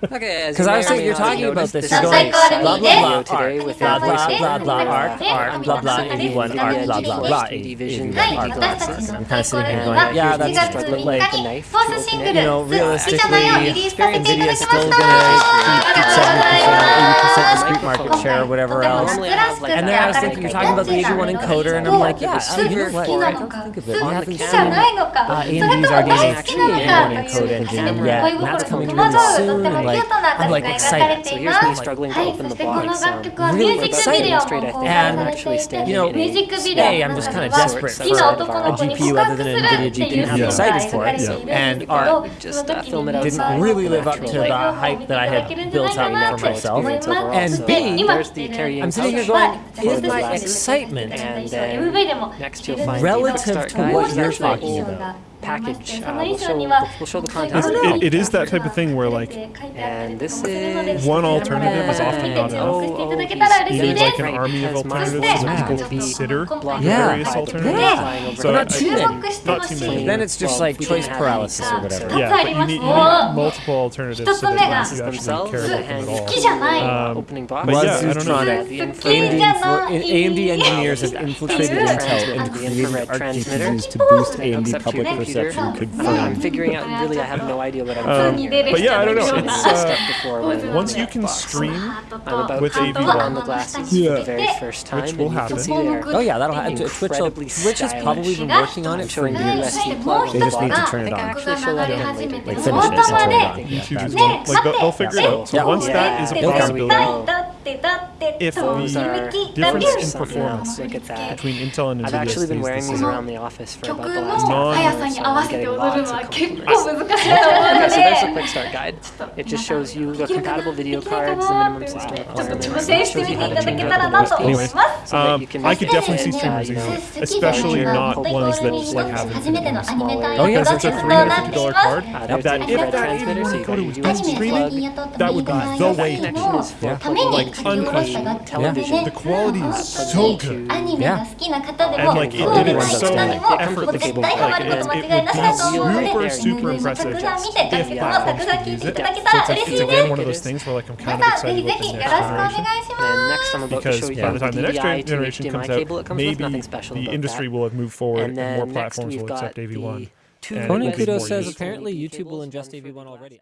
Because I was thinking you're talking about this. You're going blah blah blah today with blah blah blah blah art art blah blah eighty one art blah blah blah eighty one art glasses. I'm kind of sitting here going, yeah, that's what look like. You know, realistically, NVIDIA's still gonna keep 80% discrete market share or whatever else. And then I was thinking, you're talking about the AV1 encoder, and I'm like, yeah, I mean, you know what? I don't think of it. We haven't seen uh, AMD's RDNA AV1 encoded yet, yeah, that's coming really soon. And like, I'm like excited. So here's me struggling to open the box. really excited. And you know, today I'm just kind of desperate for a GPU other than an NVIDIA GPU. I'm excited for it, and our uh, didn't really live up to the hype that I had built up for myself, and B, I'm sitting here going, is my excitement? And, uh, next relative to what you're talking about? package. Uh, we'll, show, we'll, show, the content. It, it is that type of thing where like and this is one alternative is often not enough. Oh, oh, there's like an army of alternatives and people consider yeah. various alternatives. Yeah. So not, too many. not too many. Then it's just like choice paralysis or whatever. Yeah, you need, you need multiple alternatives so that you actually care about them at all. Um, but yeah, I don't know. AMD, AMD engineers have infiltrated Intel and created Arc GPUs to boost AMD public I'm figuring out, really, I have no idea what I'm um, doing here. But yeah, I don't know. It's, uh, before once you can stream I'm about with AV on the glasses yeah. for the very first time. Which will happen. Oh yeah, that'll happen. Twitch, Twitch has probably been working on it for years. They just need to turn it on. Like finish it turn it on. Like, they'll figure it out. So once that is a possibility, if these are differences in performance. Yeah, between Intel and NVIDIA. I've actually been wearing these around the office for about the last half hour quick start guide. It just shows you the compatible video cards, the minimum system requirements, it shows you how to the so um, I could definitely see streamers using it, especially not ones that like have infinite smaller. Oh yeah, it's a $350 card. That if that were to streaming, that would be the way to go. Like unquestioned. Television. Yeah. The quality is so good. Yeah. And like it did it so effortlessly. Like, it would be super, super impressive if it's, it's again one of those things where like I'm kind of excited about the next generation. Because by the time the next generation comes out, maybe the industry will have moved forward and more platforms will accept AV1. Conan Kudo says apparently YouTube will ingest AV1 already.